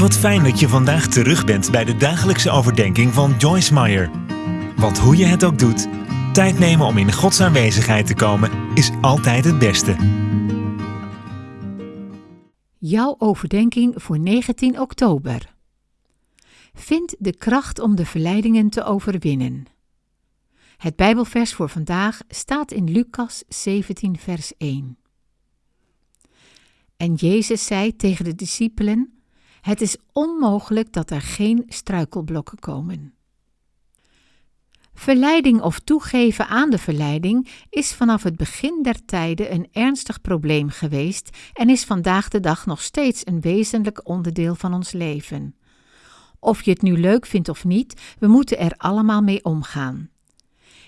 Wat fijn dat je vandaag terug bent bij de dagelijkse overdenking van Joyce Meyer. Want hoe je het ook doet, tijd nemen om in Gods aanwezigheid te komen is altijd het beste. Jouw overdenking voor 19 oktober. Vind de kracht om de verleidingen te overwinnen. Het Bijbelvers voor vandaag staat in Lucas 17, vers 1. En Jezus zei tegen de discipelen: Het is onmogelijk dat er geen struikelblokken komen. Verleiding of toegeven aan de verleiding is vanaf het begin der tijden een ernstig probleem geweest en is vandaag de dag nog steeds een wezenlijk onderdeel van ons leven. Of je het nu leuk vindt of niet, we moeten er allemaal mee omgaan.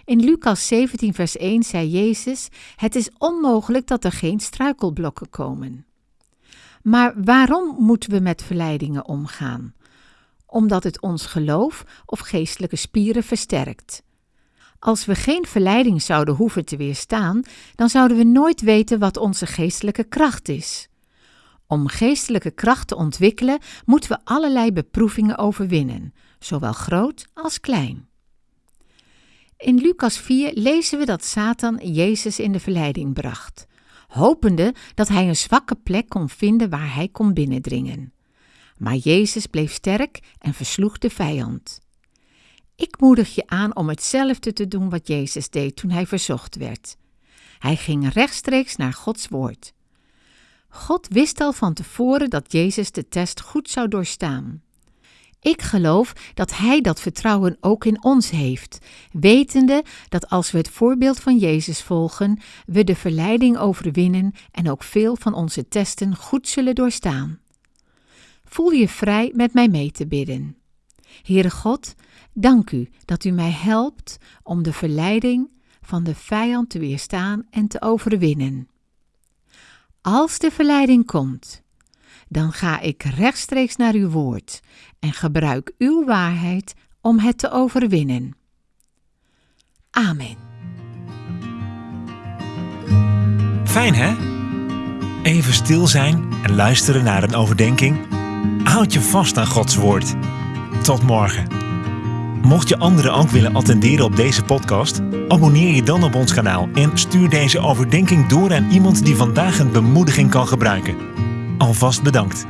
In Lucas 17, vers 1 zei Jezus: Het is onmogelijk dat er geen struikelblokken komen. Maar waarom moeten we met verleidingen omgaan? Omdat het ons geloof of geestelijke spieren versterkt. Als we geen verleiding zouden hoeven te weerstaan, dan zouden we nooit weten wat onze geestelijke kracht is. Om geestelijke kracht te ontwikkelen, moeten we allerlei beproevingen overwinnen, zowel groot als klein. In Lucas 4 lezen we dat Satan Jezus in de verleiding bracht, hopende dat hij een zwakke plek kon vinden waar hij kon binnendringen. Maar Jezus bleef sterk en versloeg de vijand. Ik moedig je aan om hetzelfde te doen wat Jezus deed toen hij verzocht werd. Hij ging rechtstreeks naar Gods woord. God wist al van tevoren dat Jezus de test goed zou doorstaan. Ik geloof dat Hij dat vertrouwen ook in ons heeft, wetende dat als we het voorbeeld van Jezus volgen, we de verleiding overwinnen en ook veel van onze testen goed zullen doorstaan. Voel je vrij met mij mee te bidden. Heere God, dank u dat u mij helpt om de verleiding van de vijand te weerstaan en te overwinnen. Als de verleiding komt, dan ga ik rechtstreeks naar uw woord en gebruik uw waarheid om het te overwinnen. Amen. Fijn hè? Even stil zijn en luisteren naar een overdenking. Houd je vast aan Gods woord. Tot morgen. Mocht je anderen ook willen attenderen op deze podcast, abonneer je dan op ons kanaal en stuur deze overdenking door aan iemand die vandaag een bemoediging kan gebruiken. Alvast bedankt.